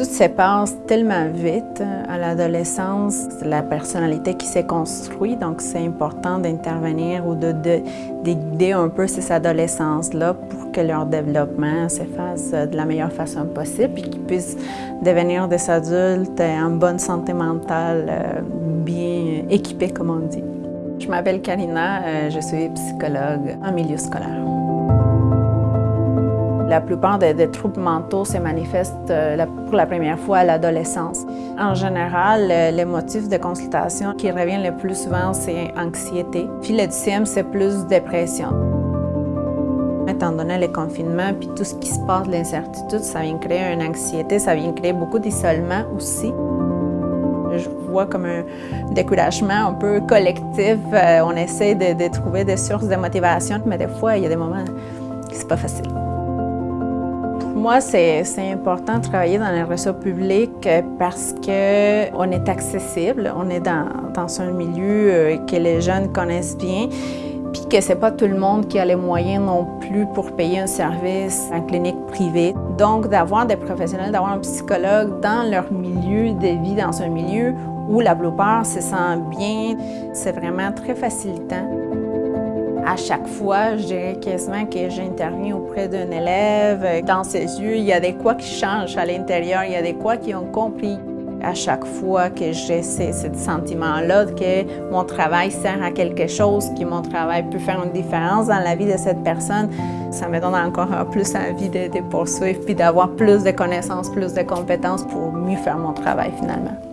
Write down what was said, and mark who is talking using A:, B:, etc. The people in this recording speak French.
A: Tout se passe tellement vite à l'adolescence, c'est la personnalité qui s'est construite, donc c'est important d'intervenir ou de, de, un peu ces adolescences-là pour que leur développement se fasse de la meilleure façon possible et qu'ils puissent devenir des adultes en bonne santé mentale, euh, bien équipés, comme on dit. Je m'appelle Karina, euh, je suis psychologue en milieu scolaire. La plupart des, troubles mentaux se manifestent euh, pour la première fois à l'adolescence. En général, les motifs de consultation qui reviennent le plus souvent, c'est anxiété. Puis le deuxième, c'est plus dépression. Étant donné les confinements puis tout ce qui se passe, l'incertitude, ça vient créer une anxiété, ça vient créer beaucoup d'isolement aussi. Je vois comme un découragement un peu collectif. Euh, on essaie de, de trouver des sources de motivation, mais des fois, il y a des moments que c'est pas facile moi, c'est important de travailler dans les réseaux publics parce qu'on est accessible, on est dans, un milieu euh, que les jeunes connaissent bien, puis que c'est pas tout le monde qui a les moyens non plus pour payer un service en clinique privée. Donc, d'avoir des professionnels, d'avoir un psychologue dans leur milieu de vie, dans un milieu où la plupart se sentent bien, c'est vraiment très facilitant. À chaque fois, je dirais quasiment que j'interviens auprès d'un élève. Dans ses yeux, il y a des quoi qui changent à l'intérieur, il y a des quoi qui ont compris. À chaque fois que j'ai ce, sentiment-là que mon travail sert à quelque chose, que mon travail peut faire une différence dans la vie de cette personne, ça me donne encore plus envie de, de poursuivre puis d'avoir plus de connaissances, plus de compétences pour mieux faire mon travail finalement.